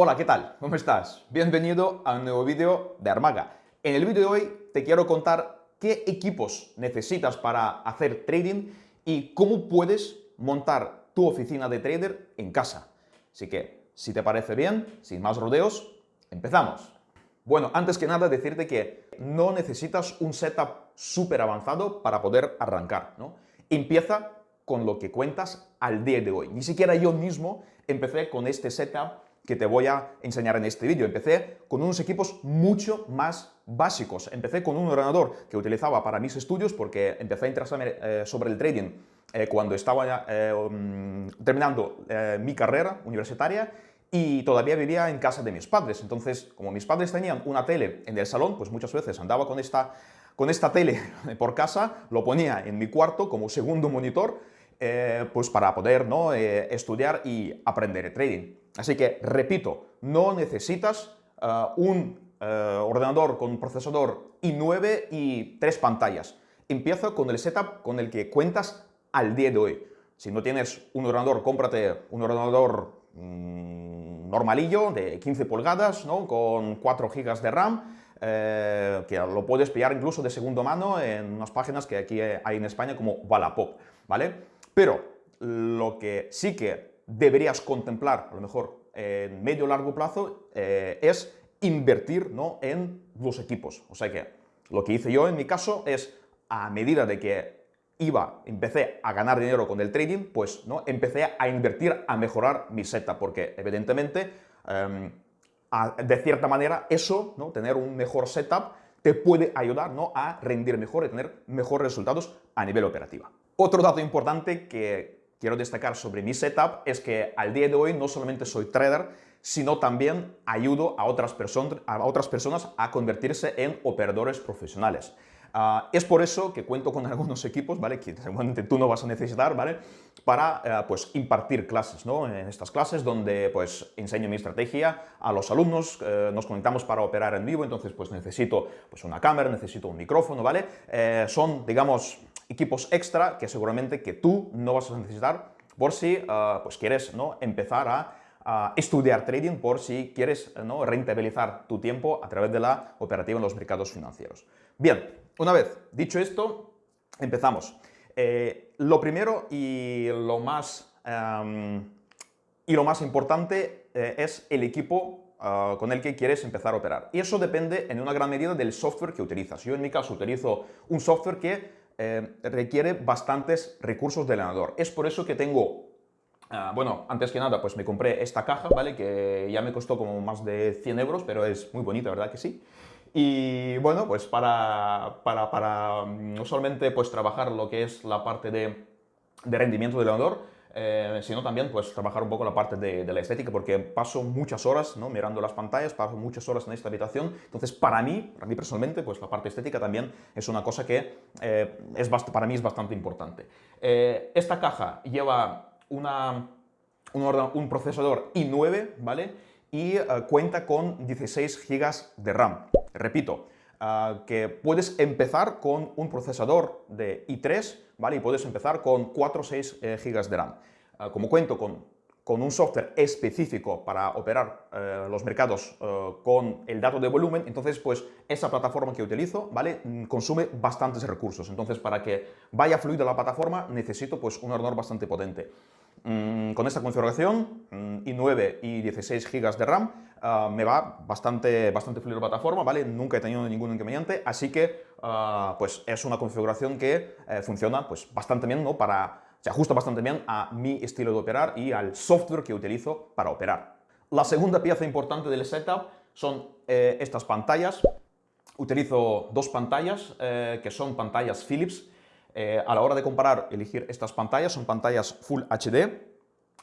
Hola, ¿qué tal? ¿Cómo estás? Bienvenido a un nuevo vídeo de Armaga. En el vídeo de hoy te quiero contar qué equipos necesitas para hacer trading y cómo puedes montar tu oficina de trader en casa. Así que, si te parece bien, sin más rodeos, empezamos. Bueno, antes que nada decirte que no necesitas un setup súper avanzado para poder arrancar, ¿no? Empieza con lo que cuentas al día de hoy. Ni siquiera yo mismo empecé con este setup que te voy a enseñar en este vídeo. Empecé con unos equipos mucho más básicos. Empecé con un ordenador que utilizaba para mis estudios porque empecé a interesarme eh, sobre el trading eh, cuando estaba eh, um, terminando mi carrera universitaria y todavía vivía en casa de mis padres. Entonces, como mis padres tenían una tele en el salón, pues muchas veces andaba con esta, con esta tele por casa, lo ponía en mi cuarto como segundo monitor, pues para poder ¿no? estudiar y aprender trading. Así que, repito, no necesitas un ordenador con procesador i9 y tres pantallas. Empieza con el setup con el que cuentas al día de hoy. Si no tienes un ordenador, cómprate un ordenador mm, normalillo de 15 pulgadas, ¿no? con 4 GB de RAM, eh, que lo puedes pillar incluso de segundo mano en unas páginas que aquí hay en España como Wallapop, ¿vale? Pero lo que sí que deberías contemplar, a lo mejor en medio o largo plazo, eh, es invertir ¿no? en los equipos. O sea que lo que hice yo en mi caso es, a medida de que iba, empecé a ganar dinero con el trading, pues ¿no? empecé a invertir, a mejorar mi setup, porque evidentemente, em, de cierta manera, eso, ¿no? tener un mejor setup, te puede ayudar ¿no? a rendir mejor y tener mejores resultados a nivel operativo. Otro dato importante que quiero destacar sobre mi setup es que al día de hoy no solamente soy trader, sino también ayudo a otras, personas a convertirse en operadores profesionales. Ah, es por eso que cuento con algunos equipos, ¿vale? Que seguramente tú no vas a necesitar, ¿vale? Para, eh, pues, impartir clases, ¿no? En estas clases donde, pues, enseño mi estrategia a los alumnos, eh, nos conectamos para operar en vivo, entonces, pues, necesito, pues, una cámara, necesito un micrófono, ¿vale? Eh, son, digamos, equipos extra que seguramente que tú no vas a necesitar por si, ah, pues, quieres, ¿no? Empezar a estudiar trading por si quieres ¿no? rentabilizar tu tiempo a través de la operativa en los mercados financieros. Bien, una vez dicho esto, empezamos. Eh, lo primero y lo más, em, y lo más importante eh, es el equipo ah, con el que quieres empezar a operar. Y eso depende en una gran medida del software que utilizas. Yo en mi caso utilizo un software que eh, requiere bastantes recursos del ordenador. Es por eso que tengo ah, bueno, antes que nada, pues me compré esta caja, ¿vale? Que ya me costó como más de 100 euros, pero es muy bonita, ¿verdad que sí? Y bueno, pues para, para, para mm, no solamente pues trabajar lo que es la parte de, de rendimiento del ordenador, eh, sino también pues trabajar un poco la parte de, de, la estética, porque paso muchas horas ¿no? mirando las pantallas, paso muchas horas en esta habitación, entonces para mí, para mí personalmente, pues la parte estética también es una cosa que eh, es para mí es bastante importante. Eh, esta caja lleva una, un, un procesador i9, ¿vale? y cuenta con 16 GB de RAM. Repito, ah, que puedes empezar con un procesador de i3, ¿vale? Y puedes empezar con 4 o 6 eh, GB de RAM. Ah, como cuento con, con, un software específico para operar eh, los mercados eh, con el dato de volumen, entonces pues esa plataforma que utilizo, ¿vale? Mm, consume bastantes recursos. Entonces para que vaya fluida la plataforma necesito pues un ordenador bastante potente. Mm, con esta configuración, mm, i9 y 16 GB de RAM, ah, me va bastante, bastante fluido la plataforma, ¿vale? Nunca he tenido ningún inconveniente, así que ah, pues es una configuración que eh, funciona pues, bastante bien, ¿no? Para, se ajusta bastante bien a mi estilo de operar y al software que utilizo para operar. La segunda pieza importante del setup son eh, estas pantallas. Utilizo dos pantallas, eh, que son pantallas Philips, a la hora de comparar, elegir estas pantallas, son pantallas Full HD,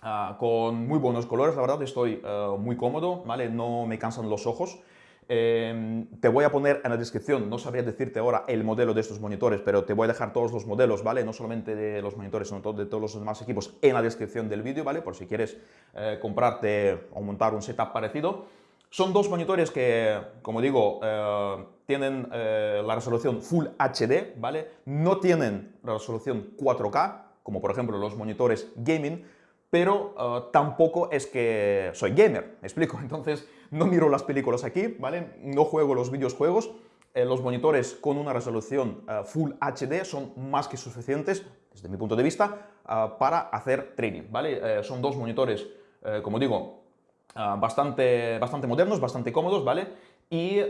ah, con muy buenos colores, la verdad estoy eh, muy cómodo, ¿vale? no me cansan los ojos. Em, te voy a poner en la descripción, no sabría decirte ahora el modelo de estos monitores, pero te voy a dejar todos los modelos, ¿vale? No solamente de los monitores, sino de todos los demás equipos en la descripción del vídeo, ¿vale? Por si quieres eh, comprarte o montar un setup parecido. Son dos monitores que, como digo, eh, tienen eh, la resolución Full HD, ¿vale? No tienen la resolución 4K, como por ejemplo los monitores gaming, pero eh, tampoco es que soy gamer, me explico, entonces no miro las películas aquí, ¿vale? No juego los videojuegos, eh, los monitores con una resolución eh, Full HD son más que suficientes, desde mi punto de vista, para hacer trading, ¿vale? son dos monitores, como digo, bastante, bastante modernos, bastante cómodos, ¿vale? Y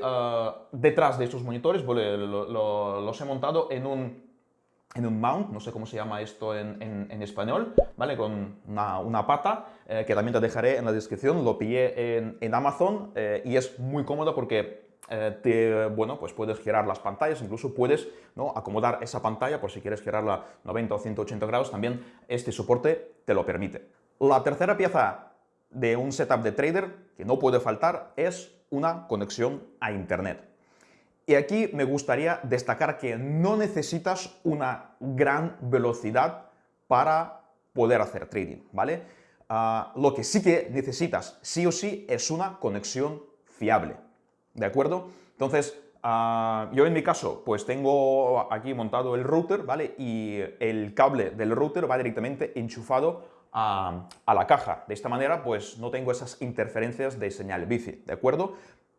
detrás de estos monitores los he montado en un en un mount, no sé cómo se llama esto en, español, ¿vale? Con una, pata, eh, que también te dejaré en la descripción, lo pillé en, Amazon eh, y es muy cómodo porque eh, te, bueno, pues puedes girar las pantallas, incluso puedes ¿no? acomodar esa pantalla por si quieres girarla 90 o 180 grados, también este soporte te lo permite. La tercera pieza de un setup de trader que no puede faltar es una conexión a internet. Y aquí me gustaría destacar que no necesitas una gran velocidad para poder hacer trading, ¿vale? Ah, lo que sí que necesitas, sí o sí, es una conexión fiable, ¿de acuerdo? Entonces, ah, yo en mi caso, pues tengo aquí montado el router, ¿vale? Y el cable del router va directamente enchufado a, la caja. De esta manera, pues no tengo esas interferencias de señal bici, ¿de acuerdo?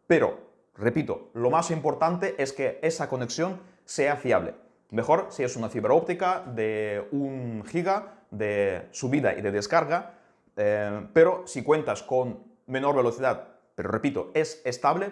Pero Repito, lo más importante es que esa conexión sea fiable. Mejor si es una fibra óptica de un giga de subida y de descarga, eh, pero si cuentas con menor velocidad, pero repito, es estable,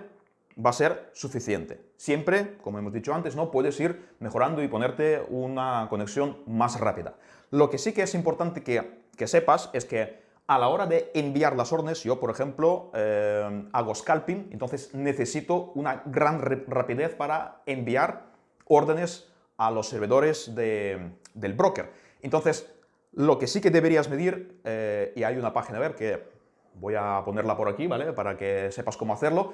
va a ser suficiente. Siempre, como hemos dicho antes, ¿no? puedes ir mejorando y ponerte una conexión más rápida. Lo que sí que es importante que, que sepas es que a la hora de enviar las órdenes, yo, por ejemplo, eh, hago scalping, entonces necesito una gran rapidez para enviar órdenes a los servidores del broker. Entonces, lo que sí que deberías medir, eh, y hay una página web que voy a ponerla por aquí, ¿vale? Para que sepas cómo hacerlo,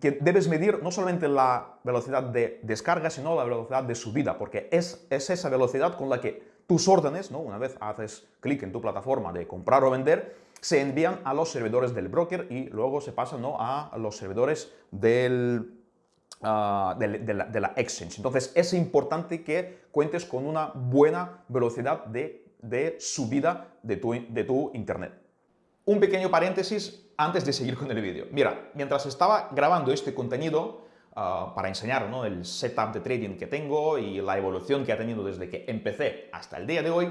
que debes medir no solamente la velocidad de descarga, sino la velocidad de subida, porque es, es esa velocidad con la que tus órdenes, ¿no? una vez haces clic en tu plataforma de comprar o vender, se envían a los servidores del broker y luego se pasan ¿no? a los servidores del, ah, de, la, exchange. Entonces es importante que cuentes con una buena velocidad de, subida de tu, de tu internet. Un pequeño paréntesis antes de seguir con el vídeo. Mira, mientras estaba grabando este contenido, Ah, para enseñar el setup de trading que tengo y la evolución que ha tenido desde que empecé hasta el día de hoy,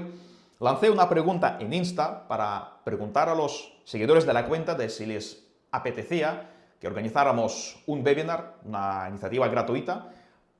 lancé una pregunta en Insta para preguntar a los seguidores de la cuenta de si les apetecía que organizáramos un webinar, una iniciativa gratuita,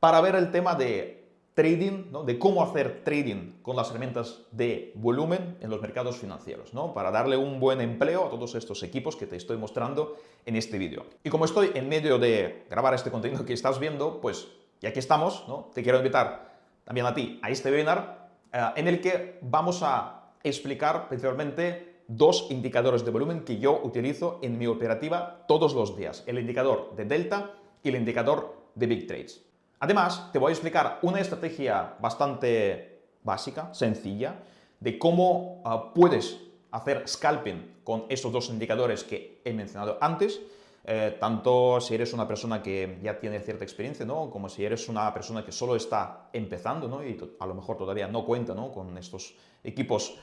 para ver el tema de trading, ¿no? de cómo hacer trading con las herramientas de volumen en los mercados financieros, ¿no? para darle un buen empleo a todos estos equipos que te estoy mostrando en este vídeo. Y como estoy en medio de grabar este contenido que estás viendo, pues ya que estamos, ¿no? te quiero invitar también a ti a este webinar eh, en el que vamos a explicar principalmente dos indicadores de volumen que yo utilizo en mi operativa todos los días, el indicador de Delta y el indicador de Big Trades. Además, te voy a explicar una estrategia bastante básica, sencilla, de cómo ah, puedes hacer scalping con estos dos indicadores que he mencionado antes, eh, tanto si eres una persona que ya tiene cierta experiencia, ¿no? como si eres una persona que solo está empezando ¿no? y a lo mejor todavía no cuenta ¿no? con estos equipos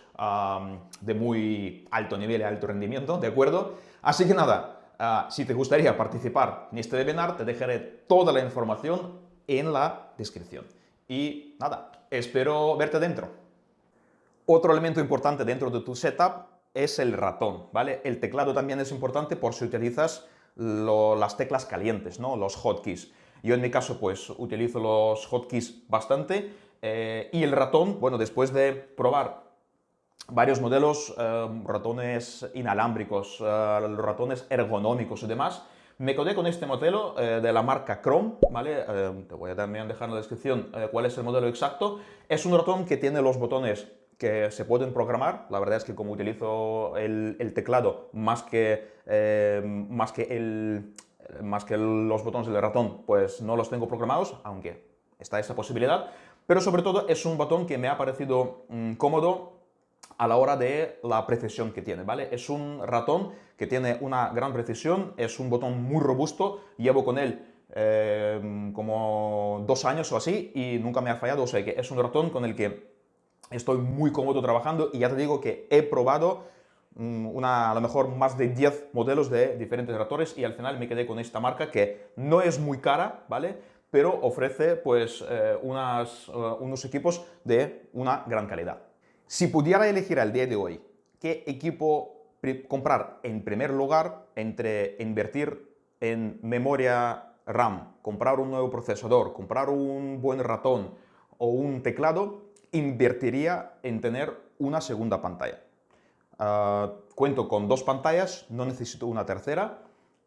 de muy alto nivel y alto rendimiento, ¿de acuerdo? Así que nada, ah, si te gustaría participar en este webinar, te dejaré toda la información en la descripción. Y nada, espero verte dentro. Otro elemento importante dentro de tu setup es el ratón, ¿vale? El teclado también es importante por si utilizas las teclas calientes, ¿no? Los hotkeys. Yo en mi caso pues utilizo los hotkeys bastante eh, y el ratón, bueno, después de probar varios modelos, eh, ratones inalámbricos, eh, ratones ergonómicos y demás, me quedé con este modelo eh, de la marca Chrome, ¿vale? Eh, te voy a también dejar en la descripción eh, cuál es el modelo exacto. Es un ratón que tiene los botones que se pueden programar. La verdad es que como utilizo el, teclado más que, más, que el, más que los botones del ratón, pues no los tengo programados, aunque está esa posibilidad. Pero sobre todo es un botón que me ha parecido mm, cómodo a la hora de la precisión que tiene, ¿vale? Es un ratón que tiene una gran precisión, es un botón muy robusto, llevo con él eh, como dos años o así y nunca me ha fallado, o sea que es un ratón con el que estoy muy cómodo trabajando y ya te digo que he probado una, a lo mejor más de 10 modelos de diferentes ratores y al final me quedé con esta marca que no es muy cara, ¿vale? Pero ofrece pues eh, eh, unos equipos de una gran calidad. Si pudiera elegir al día de hoy qué equipo comprar en primer lugar entre invertir en memoria RAM, comprar un nuevo procesador, comprar un buen ratón o un teclado, invertiría en tener una segunda pantalla. Ah, cuento con dos pantallas, no necesito una tercera,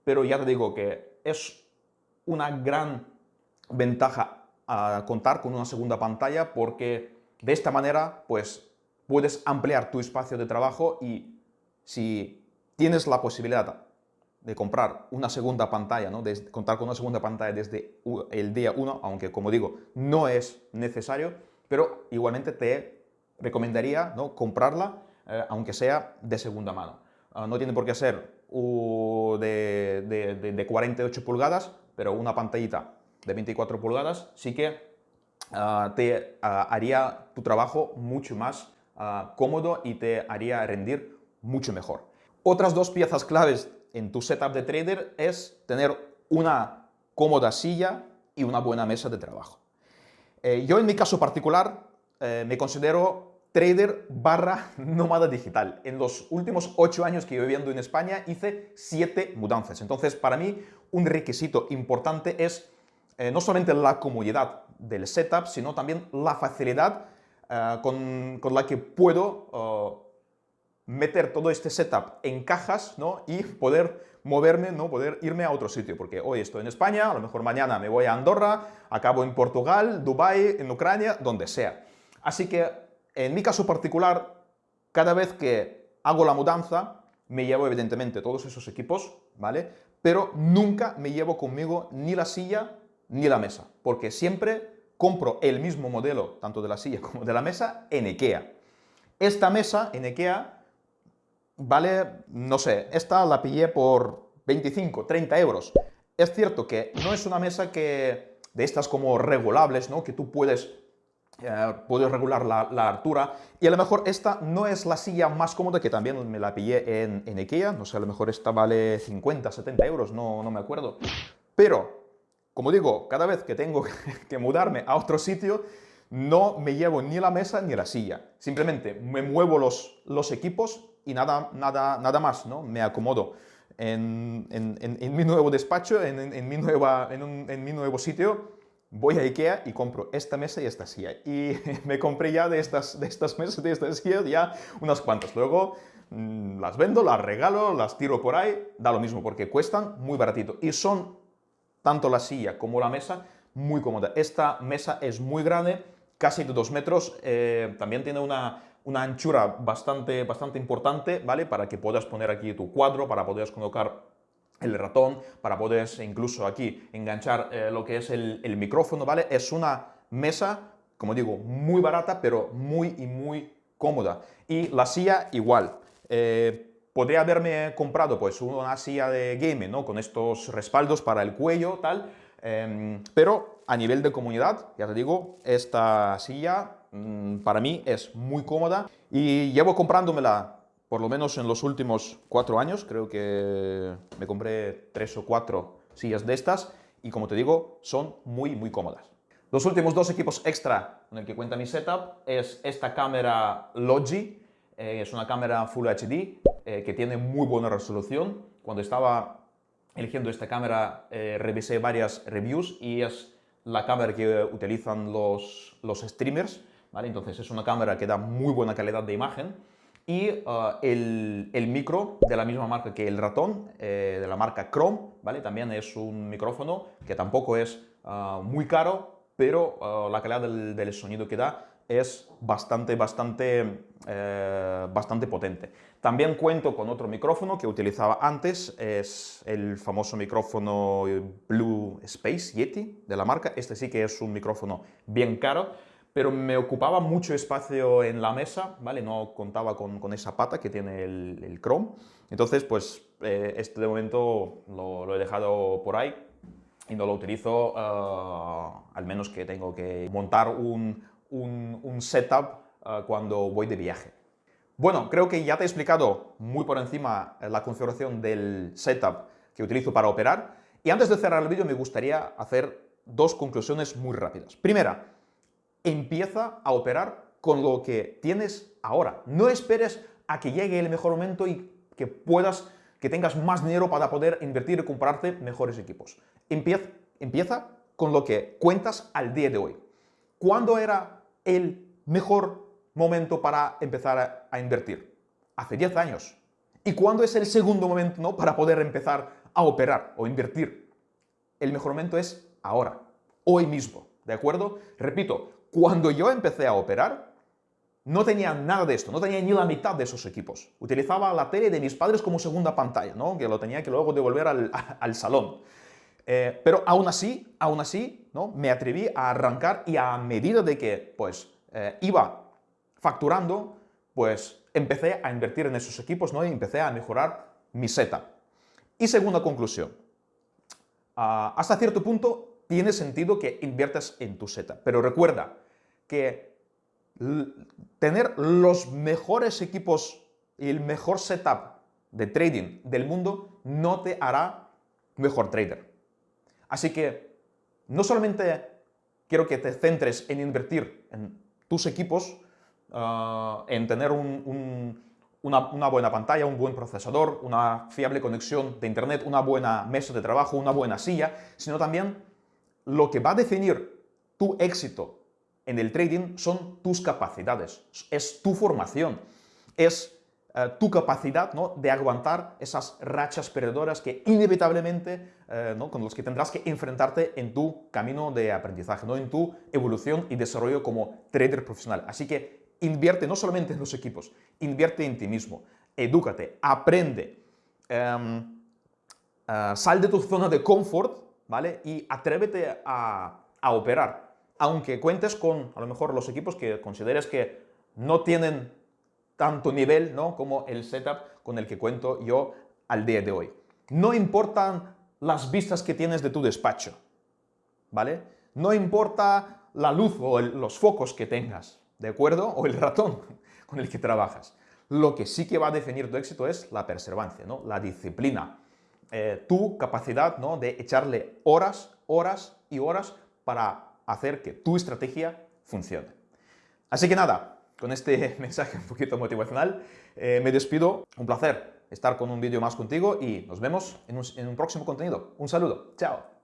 pero ya te digo que es una gran ventaja a contar con una segunda pantalla porque de esta manera pues puedes ampliar tu espacio de trabajo y si tienes la posibilidad de comprar una segunda pantalla, ¿no? de contar con una segunda pantalla desde el día 1, aunque como digo, no es necesario, pero igualmente te recomendaría ¿no? comprarla, eh, aunque sea de segunda mano. Ah, no tiene por qué ser de, de, 48 pulgadas, pero una pantallita de 24 pulgadas sí que ah, te ah, haría tu trabajo mucho más cómodo y te haría rendir mucho mejor. Otras dos piezas claves en tu setup de trader es tener una cómoda silla y una buena mesa de trabajo. Eh, yo en mi caso particular eh, me considero trader barra nómada digital. En los últimos ocho años que yo viviendo en España hice siete mudanzas. Entonces, para mí, un requisito importante es eh, no solamente la comodidad del setup, sino también la facilidad con, con, la que puedo meter todo este setup en cajas ¿no? y poder moverme, ¿no? poder irme a otro sitio, porque hoy estoy en España, a lo mejor mañana me voy a Andorra, acabo en Portugal, Dubai, en Ucrania, donde sea. Así que, en mi caso particular, cada vez que hago la mudanza, me llevo evidentemente todos esos equipos, ¿vale? Pero nunca me llevo conmigo ni la silla ni la mesa, porque siempre compro el mismo modelo, tanto de la silla como de la mesa, en IKEA. Esta mesa en IKEA vale, no sé, esta la pillé por 25, 30 euros. Es cierto que no es una mesa que de estas como regulables, ¿no? Que tú puedes, eh, puedes regular la, altura. Y a lo mejor esta no es la silla más cómoda, que también me la pillé en, en Ikea. No sé, a lo mejor esta vale 50, 70 euros, no, no me acuerdo. Pero, como digo, cada vez que tengo que mudarme a otro sitio, no me llevo ni la mesa ni la silla. Simplemente me muevo los, equipos y nada, nada, nada más, ¿no? Me acomodo en, mi nuevo despacho, en, mi en, mi nuevo sitio, voy a Ikea y compro esta mesa y esta silla. Y me compré ya de estas, de estas mesas, de estas sillas, ya unas cuantas. Luego mm, las vendo, las regalo, las tiro por ahí, da lo mismo, porque cuestan muy baratito. Y son, tanto la silla como la mesa, muy cómoda. Esta mesa es muy grande, casi de dos metros, eh, también tiene una una anchura bastante, bastante importante, ¿vale? Para que puedas poner aquí tu cuadro, para poder colocar el ratón, para poder incluso aquí enganchar eh, lo que es el, micrófono, ¿vale? Es una mesa, como digo, muy barata, pero muy y muy cómoda. Y la silla igual. Eh, podría haberme comprado pues una silla de gaming, ¿no? Con estos respaldos para el cuello, tal, em, pero a nivel de comunidad, ya te digo, esta silla Mm, para mí es muy cómoda y llevo comprándomela por lo menos en los últimos cuatro años, creo que me compré tres o cuatro sillas de estas y como te digo, son muy muy cómodas. Los últimos dos equipos extra con el que cuenta mi setup es esta cámara Logi, eh, es una cámara Full HD eh, que tiene muy buena resolución. Cuando estaba eligiendo esta cámara eh, revisé varias reviews y es la cámara que utilizan los, los streamers entonces es una cámara que da muy buena calidad de imagen y uh, el, micro de la misma marca que el ratón, eh, de la marca Chrome, ¿vale? También es un micrófono que tampoco es uh, muy caro, pero uh, la calidad del, sonido que da es bastante, bastante, eh, bastante potente. También cuento con otro micrófono que utilizaba antes, es el famoso micrófono Blue Space Yeti de la marca. Este sí que es un micrófono bien caro, pero me ocupaba mucho espacio en la mesa, ¿vale? No contaba con, esa pata que tiene el, el Chrome. Entonces, pues, eh, este de momento lo, he dejado por ahí y no lo utilizo, uh, al menos que tengo que montar un, un, setup uh, cuando voy de viaje. Bueno, creo que ya te he explicado muy por encima la configuración del setup que utilizo para operar. Y antes de cerrar el vídeo me gustaría hacer dos conclusiones muy rápidas. Primera, empieza a operar con lo que tienes ahora. No esperes a que llegue el mejor momento y que puedas, que tengas más dinero para poder invertir y comprarte mejores equipos. Empieza, empieza con lo que cuentas al día de hoy. ¿Cuándo era el mejor momento para empezar a, invertir? Hace 10 años. ¿Y cuándo es el segundo momento para poder empezar a operar o invertir? El mejor momento es ahora, hoy mismo, ¿de acuerdo? Repito, cuando yo empecé a operar, no tenía nada de esto, no tenía ni la mitad de esos equipos. Utilizaba la tele de mis padres como segunda pantalla, ¿no? que lo tenía que luego devolver al salón. Eh, pero aún así, aún así, ¿no? me atreví a arrancar y a medida de que pues, eh, iba facturando, pues empecé a invertir en esos equipos ¿no? y empecé a mejorar mi setup. Y segunda conclusión, ah, hasta cierto punto tiene sentido que inviertas en tu setup, pero recuerda que tener los mejores equipos y el mejor setup de trading del mundo no te hará mejor trader. Así que no solamente quiero que te centres en invertir en tus equipos, ah, en tener una, buena pantalla, un buen procesador, una fiable conexión de internet, una buena mesa de trabajo, una buena silla, sino también lo que va a definir tu éxito en el trading son tus capacidades, es tu formación, es eh, tu capacidad ¿no? de aguantar esas rachas perdedoras que inevitablemente, eh, ¿no? con los que tendrás que enfrentarte en tu camino de aprendizaje, ¿no? en tu evolución y desarrollo como trader profesional. Así que invierte no solamente en los equipos, invierte en ti mismo, edúcate, aprende, em, eh, sal de tu zona de confort ¿vale? y atrévete a, a operar, aunque cuentes con a lo mejor los equipos que consideres que no tienen tanto nivel ¿no? como el setup con el que cuento yo al día de hoy. No importan las vistas que tienes de tu despacho, ¿vale? No importa la luz o los focos que tengas, ¿de acuerdo? O el ratón con el que trabajas. Lo que sí que va a definir tu éxito es la perseverancia, ¿no? La disciplina, eh, tu capacidad ¿no? de echarle horas, horas y horas para hacer que tu estrategia funcione. Así que nada, con este mensaje un poquito motivacional, eh, me despido. Un placer estar con un vídeo más contigo y nos vemos en un próximo contenido. Un saludo. Chao.